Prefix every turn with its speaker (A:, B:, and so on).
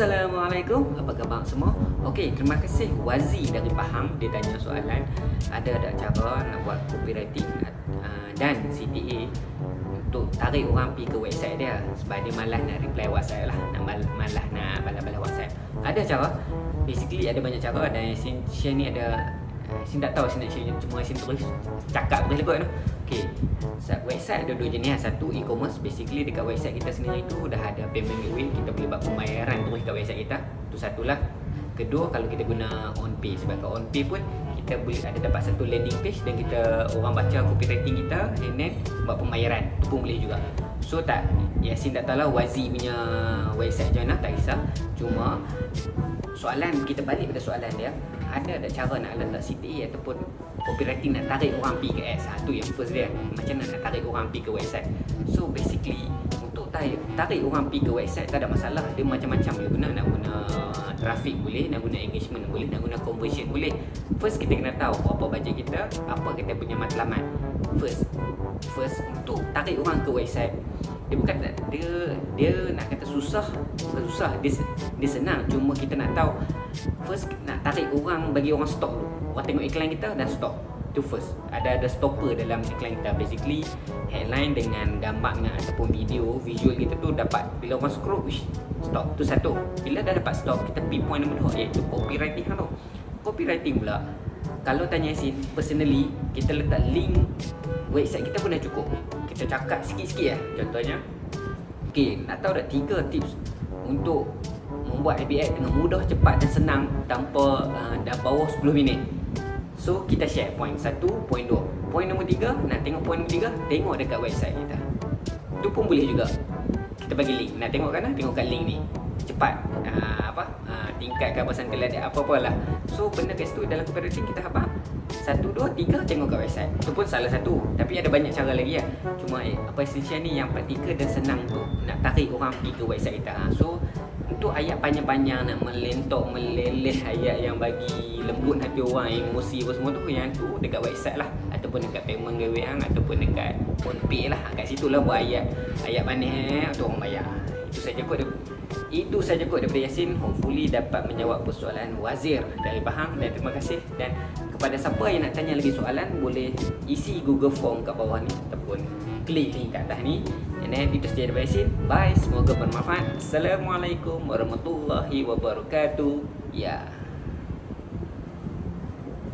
A: Assalamualaikum, apa khabar semua? Okey, terima kasih Wazi dari Pahang. Dia tanya soalan Ada tak cara nak buat copywriting uh, dan CTA Untuk tarik orang pergi ke website dia? Sebab dia malas nak reply WhatsApp lah Nak mal malas nak balas-balas WhatsApp. Ada cara? Basically ada banyak cara Dan share ni ada uh, Sin tak tahu Sin nak share. Cuma Sin terus cakap terus lekut tu. Okay Website ada dua jenis. Satu e-commerce Basically dekat website kita sendiri tu Dah ada payment gateway. Kita boleh buat pembayaran terus kat website kita. Itu satulah. Kedua kalau kita guna on pay Sebab kat on pay pun Kita boleh ada dapat satu landing page Dan kita orang baca copywriting kita And then buat pembayaran Itu pun boleh juga So tak Yasin tak tahu lah Wazi punya website mana Tak kisah Cuma Soalan kita balik pada soalan dia Ada tak cara nak letak CTA ataupun copywriting nak tarik orang pergi ke ads. Ha, tu yang first dia. Macam mana nak tarik orang pergi ke website. So basically tarik, tarik orang pergi ke website tak ada masalah. Dia macam-macam boleh guna. Nak guna traffic boleh, nak guna engagement boleh, nak guna conversion boleh. First kita kena tahu apa bajet kita, apa kita punya matlamat. First, first untuk tarik orang ke website dia bukan dia dia nak kata susah bukan susah dia dia senang cuma kita nak tahu first nak tarik orang bagi orang stop dulu orang tengok iklan kita dan stop tu first. Ada ada stopper dalam iklan kita. Basically headline dengan gambar dengan ataupun video visual kita tu dapat bila orang scroll wish stop tu satu. Bila dah dapat stop kita pergi point nombor dua iaitu copywriting. Tu copywriting pula kalau tanya Yasin personally kita letak link website kita pun dah cukup. Kita cakap sikit-sikit lah contohnya. Ok nak tahu tak tiga tips untuk membuat ad dengan mudah, cepat dan senang tanpa uh, dah bawah 10 minit so kita share point satu, point dua. Point nombor tiga, nak tengok point nombor tiga tengok dekat website kita. Tu pun boleh juga. Kita bagi link. Nak tengok kan tengok kat link ni. Cepat. Uh, apa? Uh, tingkat keabasan kelas apa-apa lah so benda kat situ dalam copywriting kita apa satu, dua, tiga tengok kat website. Itu pun salah satu. Tapi ada banyak cara lagi lah Cuma eh, apa essential ni yang praktikal dan senang tu Nak tarik orang pergi ke website kita. Ha. So untuk ayat panjang-panjang nak melentok, meleleh ayat yang bagi lembut hati orang, emosi apa semua tu Yang tu dekat website lah. Ataupun dekat payment gawean Ataupun dekat phone lah. Kat situ lah buat ayat Ayat manis eh, untuk orang bayar. Itu saja kot itu saja kot daripada Yasin. Hopefully dapat menjawab persoalan Wazir dari Pahang. Dan terima kasih. Dan kepada siapa yang nak tanya lagi soalan Boleh isi Google Form kat bawah ni Ataupun klik link kat atas ni. And then itu saja daripada Yasin Bye, semoga bermanfaat. Assalamualaikum warahmatullahi wabarakatuh. Ya. yeah.